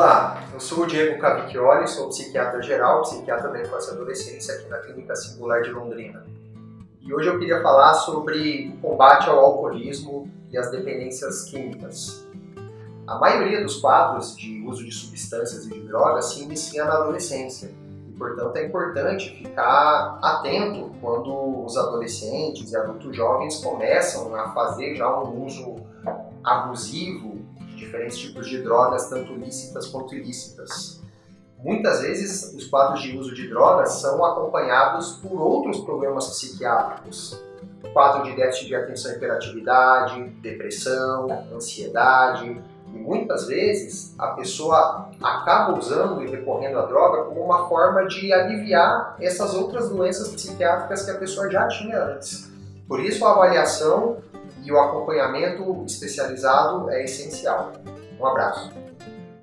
Olá, eu sou o Diego Cavicchioli, sou psiquiatra geral, psiquiatra da infância e adolescência aqui na Clínica Singular de Londrina. E hoje eu queria falar sobre o combate ao alcoolismo e as dependências químicas. A maioria dos quadros de uso de substâncias e de drogas se inicia na adolescência. E, portanto, é importante ficar atento quando os adolescentes e adultos jovens começam a fazer já um uso abusivo diferentes tipos de drogas, tanto lícitas quanto ilícitas. Muitas vezes, os quadros de uso de drogas são acompanhados por outros problemas psiquiátricos. Quadro de déficit de atenção e hiperatividade, depressão, ansiedade, e muitas vezes a pessoa acaba usando e recorrendo à droga como uma forma de aliviar essas outras doenças psiquiátricas que a pessoa já tinha antes. Por isso a avaliação e o acompanhamento especializado é essencial. Um abraço.